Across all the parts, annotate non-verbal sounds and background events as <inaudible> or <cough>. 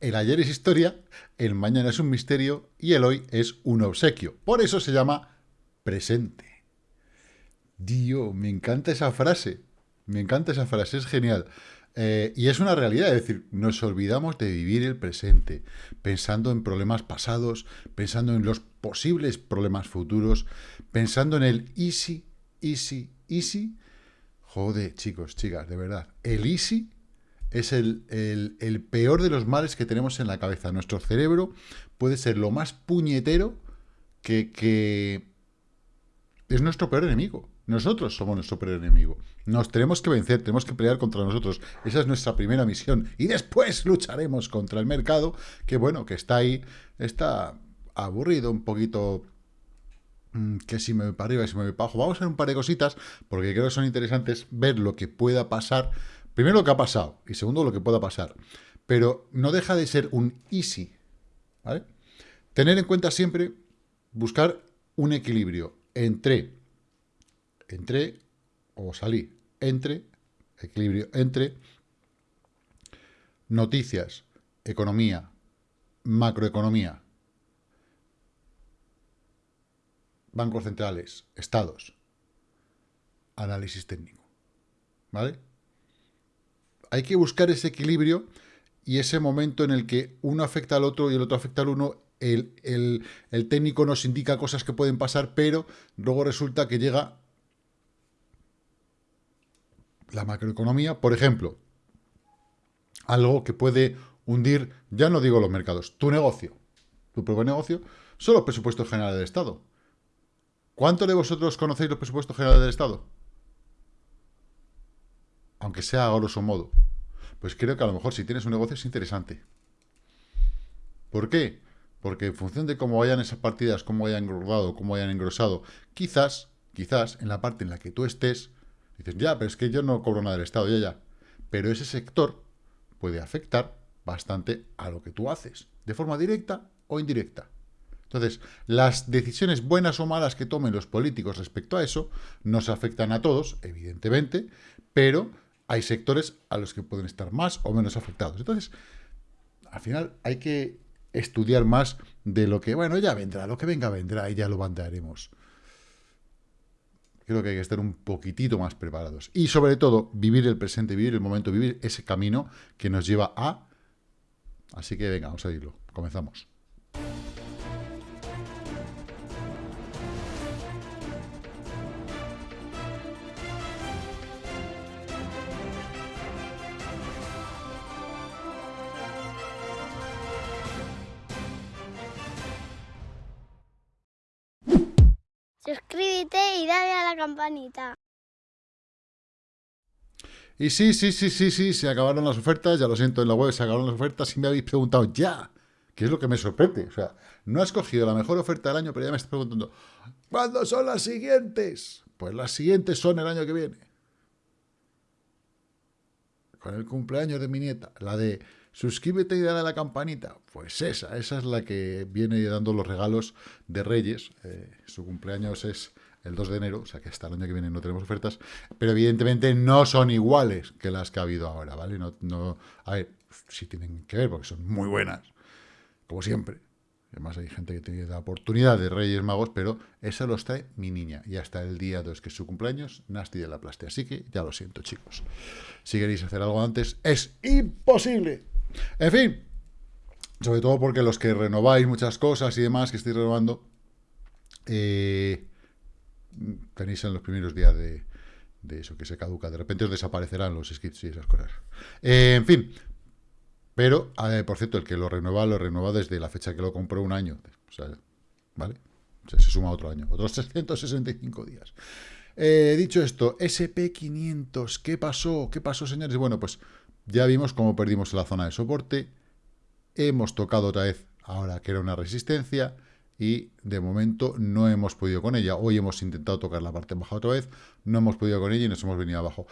El ayer es historia, el mañana es un misterio y el hoy es un obsequio. Por eso se llama presente. Dios, me encanta esa frase. Me encanta esa frase, es genial. Eh, y es una realidad, es decir, nos olvidamos de vivir el presente, pensando en problemas pasados, pensando en los posibles problemas futuros, pensando en el easy, easy, easy. Joder, chicos, chicas, de verdad. El easy es el, el, peor de los males que tenemos en la cabeza. Nuestro cerebro puede ser lo más puñetero que, que es nuestro peor enemigo. Nosotros somos nuestro peor enemigo. Nos tenemos que vencer, tenemos que pelear contra nosotros. Esa es nuestra primera misión. Y después lucharemos contra el mercado, que bueno, que está ahí, está aburrido, un poquito mm, que si me voy para arriba si me voy para abajo. Vamos a hacer un par de cositas, porque creo que son interesantes ver lo que pueda pasar. Primero lo que ha pasado, y segundo lo que pueda pasar. Pero no deja de ser un easy, ¿vale? Tener en cuenta siempre, buscar un equilibrio entre entre, o salí, entre, equilibrio, entre noticias, economía, macroeconomía, bancos centrales, estados, análisis técnico. ¿Vale? Hay que buscar ese equilibrio y ese momento en el que uno afecta al otro y el otro afecta al uno, el, el técnico nos indica cosas que pueden pasar, pero luego resulta que llega la macroeconomía, por ejemplo, algo que puede hundir, ya no digo los mercados, tu negocio, tu propio negocio, son los presupuestos generales del Estado. ¿Cuántos de vosotros conocéis los presupuestos generales del Estado? Aunque sea a grosso modo. Pues creo que a lo mejor si tienes un negocio es interesante. ¿Por qué? Porque en función de cómo vayan esas partidas, cómo vayan engordado, cómo vayan engrosado, quizás, quizás en la parte en la que tú estés, Dices, ya, pero es que yo no cobro nada del Estado, ya, ya. Pero ese sector puede afectar bastante a lo que tú haces, de forma directa o indirecta. Entonces, las decisiones buenas o malas que tomen los políticos respecto a eso nos afectan a todos, evidentemente, pero hay sectores a los que pueden estar más o menos afectados. Entonces, al final hay que estudiar más de lo que, bueno, ya vendrá, lo que venga vendrá y ya lo bandearemos creo que hay que estar un poquitito más preparados. Y sobre todo, vivir el presente, vivir el momento, vivir ese camino que nos lleva a... Así que venga, vamos a irlo. Comenzamos. Campanita. Y sí, sí, sí, sí, sí, se acabaron las ofertas, ya lo siento, en la web se acabaron las ofertas y me habéis preguntado ya, que es lo que me sorprende. O sea, no has cogido la mejor oferta del año, pero ya me estás preguntando, ¿cuándo son las siguientes? Pues las siguientes son el año que viene. Con el cumpleaños de mi nieta, la de suscríbete y dale a la campanita. Pues esa, esa es la que viene dando los regalos de Reyes. Eh, su cumpleaños es el 2 de enero, o sea que hasta el año que viene no tenemos ofertas, pero evidentemente no son iguales que las que ha habido ahora, ¿vale? No, no, a ver, sí tienen que ver porque son muy buenas, como siempre. Además hay gente que tiene la oportunidad de Reyes Magos, pero esa lo trae mi niña. Y hasta el día 2, que es su cumpleaños, Nasty de la Plaste. Así que ya lo siento, chicos. Si queréis hacer algo antes, es imposible. En fin, sobre todo porque los que renováis muchas cosas y demás que estoy renovando, eh, tenéis en los primeros días de, eso, que se caduca. De repente os desaparecerán los skits y esas cosas. Eh, en fin, pero, por cierto, el que lo renueva, lo renueva desde la fecha que lo compró un año. ¿vale? se suma otro año, otros <laughs> 365 días. Eh, dicho esto, SP500, ¿qué pasó? ¿Qué pasó, señores? Bueno, pues ya vimos cómo perdimos la zona de soporte, hemos tocado otra vez ahora que era una resistencia y de momento no hemos podido con ella. Hoy hemos intentado tocar la parte baja otra vez, no hemos podido con ella y nos hemos venido abajo.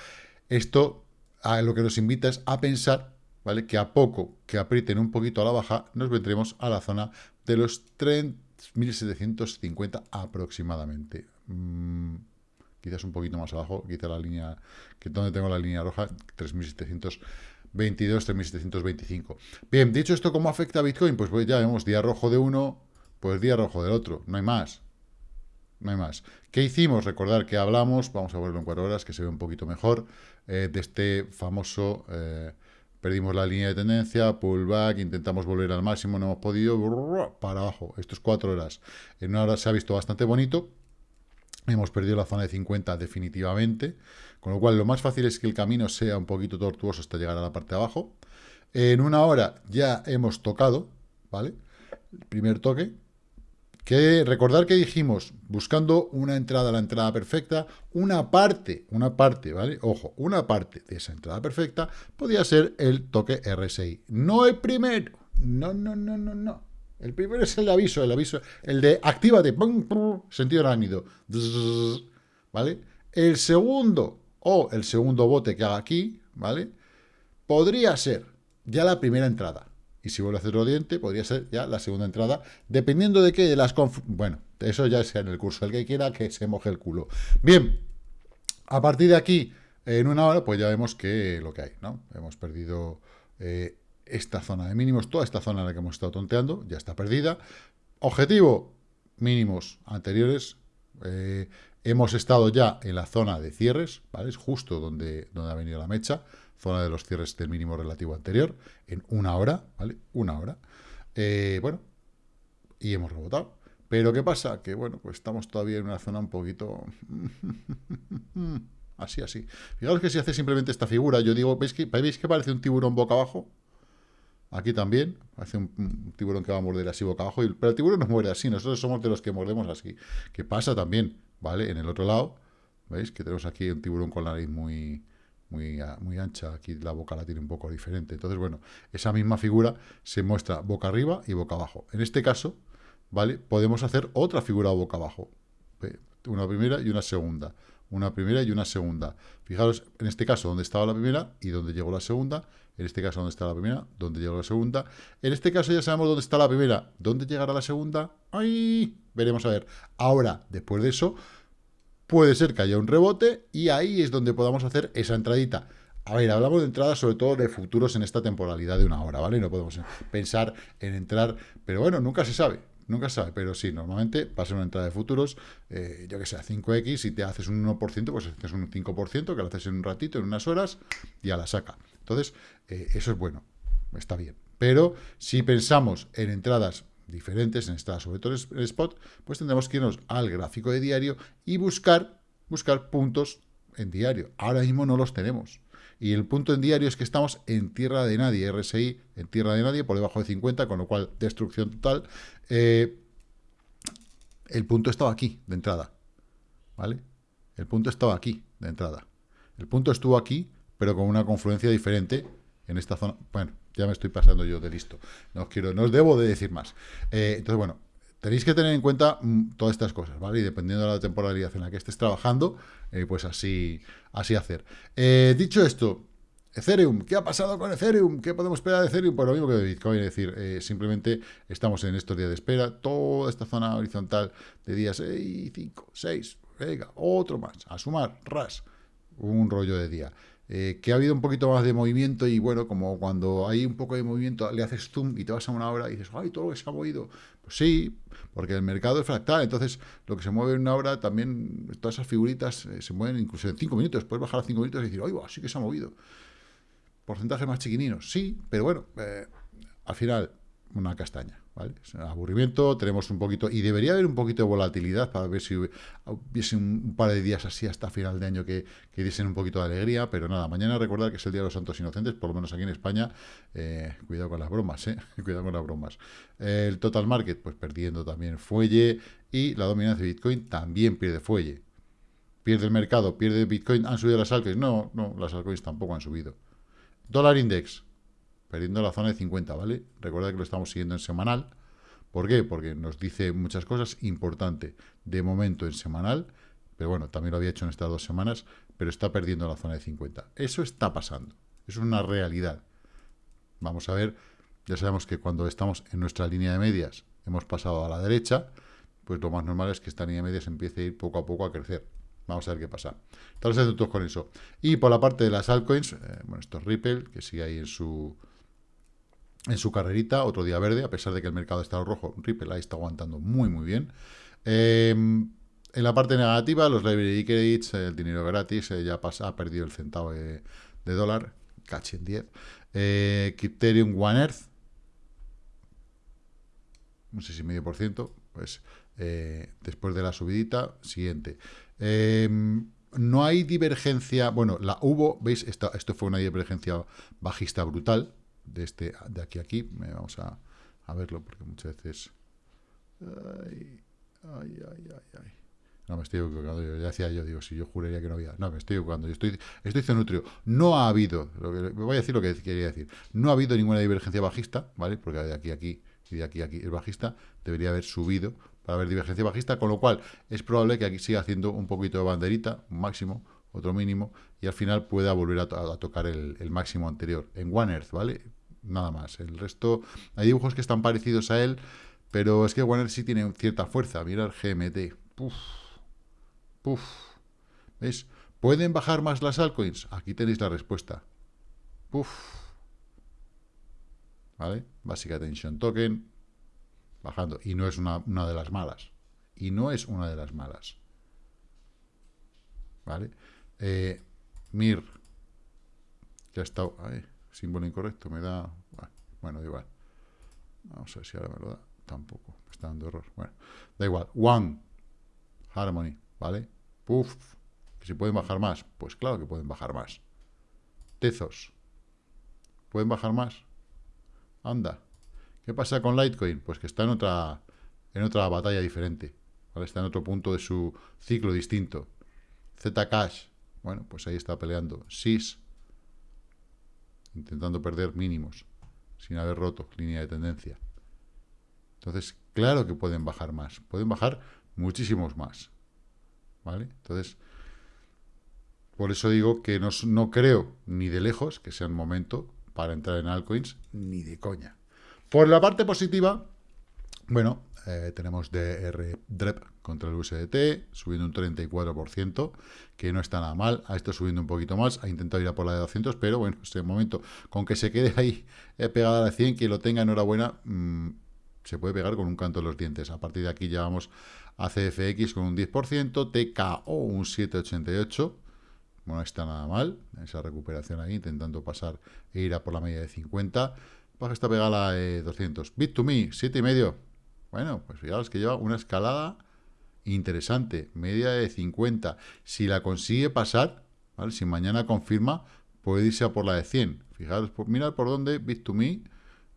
Esto a lo que nos invita es a pensar ¿vale? que a poco que aprieten un poquito a la baja nos vendremos a la zona de los 3.750 aproximadamente. Mm, quizás un poquito más abajo, quizá la línea, que donde tengo la línea roja, 3.725 22.725. Bien, dicho esto, ¿cómo afecta a Bitcoin? Pues, pues ya vemos día rojo de uno, pues día rojo del otro, no hay más. No hay más. ¿Qué hicimos? Recordar que hablamos, vamos a verlo en cuatro horas, que se ve un poquito mejor, eh, de este famoso, eh, perdimos la línea de tendencia, pullback, intentamos volver al máximo, no hemos podido, para abajo, esto es cuatro horas. En una hora se ha visto bastante bonito, hemos perdido la zona de 50 definitivamente, con lo cual lo más fácil es que el camino sea un poquito tortuoso hasta llegar a la parte de abajo. En una hora ya hemos tocado, ¿vale? El primer toque, que recordar que dijimos, buscando una entrada, la entrada perfecta, una parte, una parte, ¿vale? Ojo, una parte de esa entrada perfecta podía ser el toque RSI. No el primero. No, no, no, no, no. El primero es el aviso, el aviso, el de actívate, pum, sentido arácnido, ¿vale? El segundo, o el segundo bote que haga aquí, ¿vale? Podría ser ya la primera entrada. Y si vuelve a hacer diente, podría ser ya la segunda entrada, dependiendo de qué, de las... Bueno, eso ya sea en el curso, el que quiera que se moje el culo. Bien, a partir de aquí, en una hora, pues ya vemos que lo que hay, ¿no? Hemos perdido eh, esta zona de mínimos, toda esta zona en la que hemos estado tonteando, ya está perdida. Objetivo, mínimos anteriores. Eh, hemos estado ya en la zona de cierres, ¿vale? Es justo donde, donde ha venido la mecha zona de los cierres del mínimo relativo anterior, en una hora, ¿vale? Una hora. Eh, bueno, y hemos rebotado. Pero ¿qué pasa? Que, bueno, pues estamos todavía en una zona un poquito... <laughs> así, así. Fijaos que si hace simplemente esta figura, yo digo, ¿veis que, ¿veis que parece un tiburón boca abajo? Aquí también, parece un, tiburón que va a morder así boca abajo, pero el tiburón no muere así, nosotros somos de los que mordemos así. ¿Qué pasa también? ¿Vale? En el otro lado, ¿veis? Que tenemos aquí un tiburón con la nariz muy, muy, ancha, aquí la boca la tiene un poco diferente. Entonces, bueno, esa misma figura se muestra boca arriba y boca abajo. En este caso, ¿vale? Podemos hacer otra figura boca abajo. Una primera y una segunda. Una primera y una segunda. Fijaros, en este caso, dónde estaba la primera y dónde llegó la segunda. En este caso, dónde está la primera, dónde llegó la segunda. En este caso ya sabemos dónde está la primera. ¿Dónde llegará la segunda? ¡Ay! Veremos a ver. Ahora, después de eso, puede ser que haya un rebote y ahí es donde podamos hacer esa entradita. A ver, hablamos de entradas sobre todo de futuros en esta temporalidad de una hora, ¿vale? No podemos pensar en entrar, pero bueno, nunca se sabe, nunca se sabe, pero sí, normalmente va a una entrada de futuros, eh, yo que sé, 5X, si te haces un 1%, pues haces un 5%, que lo haces en un ratito, en unas horas, y a la saca. Entonces, eh, eso es bueno, está bien. Pero si pensamos en entradas diferentes en esta, sobre todo en spot, pues tendremos que irnos al gráfico de diario y buscar, buscar puntos en diario. Ahora mismo no los tenemos. Y el punto en diario es que estamos en tierra de nadie, RSI en tierra de nadie, por debajo de 50, con lo cual destrucción total. Eh, el punto estaba aquí, de entrada. ¿Vale? El punto estaba aquí, de entrada. El punto estuvo aquí, pero con una confluencia diferente en esta zona. Bueno, ya me estoy pasando yo de listo. No os quiero, no os debo de decir más. Eh, entonces, bueno, tenéis que tener en cuenta mm, todas estas cosas, ¿vale? Y dependiendo de la temporalidad en la que estés trabajando, eh, pues así, así hacer. Eh, dicho esto, Ethereum, ¿qué ha pasado con Ethereum? ¿Qué podemos esperar de Ethereum? Pues lo mismo que de Bitcoin, es decir, simplemente estamos en estos días de espera, toda esta zona horizontal de días 6, 5, 6, venga, otro más, a sumar, ras, un rollo de día. Eh, que ha habido un poquito más de movimiento y bueno, como cuando hay un poco de movimiento le haces zoom y te vas a una hora y dices, ¡ay, todo lo que se ha movido! Pues sí, porque el mercado es fractal, entonces lo que se mueve en una hora también, todas esas figuritas eh, se mueven incluso en cinco minutos, puedes bajar a cinco minutos y decir, ¡ay, sí que se ha movido! Porcentajes más chiquininos, sí, pero bueno, eh, al final una castaña, ¿vale? Es un aburrimiento, tenemos un poquito, y debería haber un poquito de volatilidad para ver si hubiese un, par de días así hasta final de año que, que, diesen un poquito de alegría, pero nada, mañana recordar que es el Día de los Santos Inocentes, por lo menos aquí en España, eh, cuidado con las bromas, ¿eh? <laughs> cuidado con las bromas. el total market, pues perdiendo también fuelle, y la dominancia de Bitcoin también pierde fuelle. Pierde el mercado, pierde Bitcoin, ¿han subido las altcoins? No, no, las altcoins tampoco han subido. Dólar index, perdiendo la zona de 50, ¿vale? Recuerda que lo estamos siguiendo en semanal. ¿Por qué? Porque nos dice muchas cosas importantes de momento en semanal, pero bueno, también lo había hecho en estas dos semanas, pero está perdiendo la zona de 50. Eso está pasando, es una realidad. Vamos a ver, ya sabemos que cuando estamos en nuestra línea de medias, hemos pasado a la derecha, pues lo más normal es que esta línea de medias empiece a ir poco a poco a crecer. Vamos a ver qué pasa. Estamos atentos con eso. Y por la parte de las altcoins, eh, bueno, esto es Ripple, que sigue ahí en su en su carrerita, otro día verde, a pesar de que el mercado está rojo, Ripple ahí está aguantando muy, muy bien. Em, en la parte negativa, los library credits, el dinero gratis, eh, ya ha perdido el centavo de, dólar, cachi en 10. Eh, One Earth, no sé si medio por ciento, pues eh, después de la subidita, siguiente. Em, no hay divergencia, bueno, la hubo, ¿veis? Esto, esto fue una divergencia bajista brutal, de, este, de aquí a aquí, vamos a, a verlo, porque muchas veces... No, me estoy equivocando. Yo ya decía yo, digo, si yo juraría que no había. No, me estoy equivocando. Yo estoy, estoy cenutrio. No ha habido, lo que, voy a decir lo que quería decir. No ha habido ninguna divergencia bajista, ¿vale? Porque de aquí a aquí y de aquí a aquí es bajista, debería haber subido para haber divergencia bajista, con lo cual es probable que aquí siga haciendo un poquito de banderita, máximo, otro mínimo, y al final pueda volver a, tocar el, máximo anterior. En One Earth, ¿vale? Nada más. El resto, hay dibujos que están parecidos a él, pero es que One Earth sí tiene cierta fuerza. Mira el GMT. Puf. Puf. ¿Veis? ¿Pueden bajar más las altcoins? Aquí tenéis la respuesta. Puf. ¿vale? Basic Attention Token, bajando. Y no es una, de las malas. Y no es una de las malas. ¿Vale? Eh, Mir, que ha estado... símbolo incorrecto, me da... Bueno, da igual. Vamos a ver si ahora me lo da. Tampoco, me está dando error. Bueno, da igual. One, Harmony, ¿vale? Puff, si pueden bajar más. Pues claro que pueden bajar más. Tezos, ¿pueden bajar más? Anda. ¿Qué pasa con Litecoin? Pues que está en otra, en otra batalla diferente. Está en otro punto de su ciclo distinto. Zcash. Bueno, pues ahí está peleando. SIS. Intentando perder mínimos. Sin haber roto línea de tendencia. Entonces, claro que pueden bajar más. Pueden bajar muchísimos más. ¿Vale? Entonces, por eso digo que no, no creo ni de lejos que sea un momento para entrar en altcoins, ni de coña. Por la parte positiva, bueno, eh, tenemos DR DREP contra el USDT, subiendo un 34%, que no está nada mal, ha estado subiendo un poquito más, ha intentado ir a por la de 200, pero bueno, este momento, con que se quede ahí eh, pegada a la 100, quien lo tenga enhorabuena, mm, se puede pegar con un canto en los dientes. A partir de aquí ya vamos a CFX con un 10%, TKO un 7,88%, bueno, no está nada mal, esa recuperación ahí, intentando pasar e ir a por la media de 50. Baja esta pegada de 200. Bit to me, 7,5. Bueno, pues fijaos que lleva una escalada interesante, media de 50. Si la consigue pasar, ¿vale? si mañana confirma, puede irse a por la de 100. Fijaros, mirad por dónde Bit to me,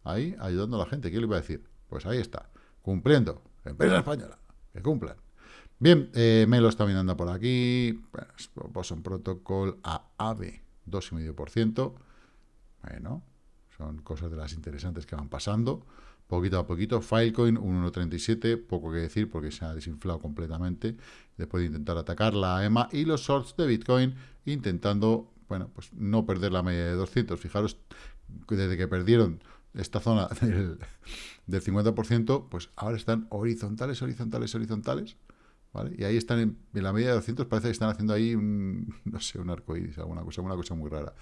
ahí, ayudando a la gente. ¿Qué le iba a decir? Pues ahí está, cumpliendo. Empresa española, que cumplan. Bien, eh, me lo está mirando por aquí. Bueno, Boson Protocol a AVE, 2,5%. Bueno, son cosas de las interesantes que van pasando. Poquito a poquito. Filecoin, 1,37. Poco que decir porque se ha desinflado completamente. Después de intentar atacar la EMA. Y los shorts de Bitcoin intentando, bueno, pues no perder la media de 200. Fijaros, desde que perdieron esta zona <laughs> del, del 50%, pues ahora están horizontales, horizontales, horizontales y ahí están en, la media de 200, parece que están haciendo ahí un, <laughs> no sé, un arcoíris, alguna cosa, una cosa muy rara.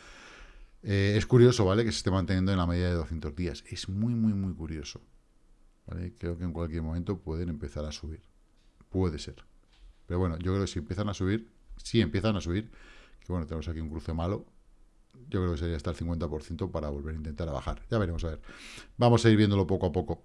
Eh, es curioso, ¿vale? Que se esté manteniendo en la media de 200 días. Es muy, muy, muy curioso. Creo que en cualquier momento pueden empezar a subir. Puede ser. Pero bueno, yo creo que si empiezan a subir, si empiezan a subir, que bueno, tenemos aquí un cruce malo, yo creo que sería hasta el 50% para volver a intentar a bajar. Ya veremos, a ver. Vamos a ir viéndolo poco a poco.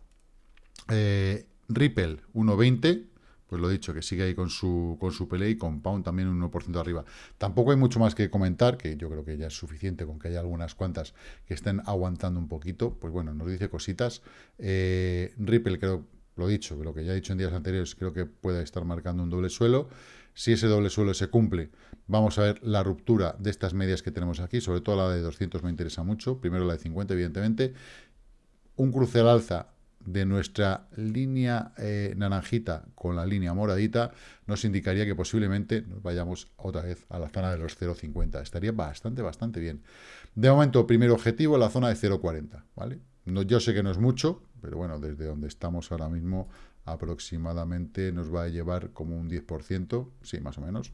Eh, Ripple, 1.20 pues lo dicho, que sigue ahí con su, con su pelea y con Pound también un 1% arriba. Tampoco hay mucho más que comentar, que yo creo que ya es suficiente con que haya algunas cuantas que estén aguantando un poquito. Pues bueno, nos dice cositas. Eh, Ripple, creo, lo dicho, lo que ya he dicho en días anteriores, creo que puede estar marcando un doble suelo. Si ese doble suelo se cumple, vamos a ver la ruptura de estas medias que tenemos aquí, sobre todo la de 200 me interesa mucho, primero la de 50 evidentemente, un cruce al alza de nuestra línea eh, naranjita con la línea moradita nos indicaría que posiblemente nos vayamos otra vez a la zona de los 0,50. Estaría bastante, bastante bien. De momento, primer objetivo, la zona de 0,40, ¿vale? No, yo sé que no es mucho, pero bueno, desde donde estamos ahora mismo aproximadamente nos va a llevar como un 10%, sí, más o menos.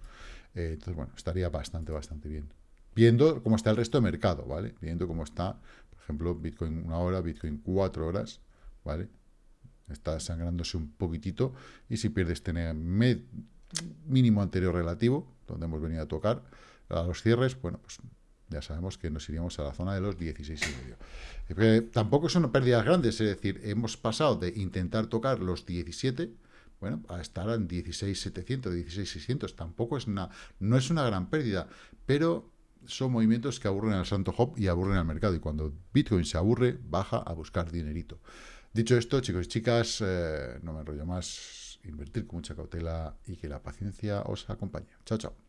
Eh, entonces, bueno, estaría bastante, bastante bien. Viendo cómo está el resto de mercado, ¿vale? Viendo cómo está, por ejemplo, Bitcoin una hora, Bitcoin cuatro horas, ¿vale? Está sangrándose un poquitito y si pierdes tener mínimo anterior relativo, donde hemos venido a tocar, a los cierres, bueno, pues ya sabemos que nos iríamos a la zona de los 16,5. tampoco son pérdidas grandes, es decir, hemos pasado de intentar tocar los 17, bueno, a estar en 16,700, 16,600, tampoco es una, no es una gran pérdida, pero son movimientos que aburren al santo hop y aburren al mercado, y cuando Bitcoin se aburre, baja a buscar dinerito. Dicho esto, chicos y chicas, eh, no me enrollo más, invertir con mucha cautela y que la paciencia os acompañe. Chao, chao.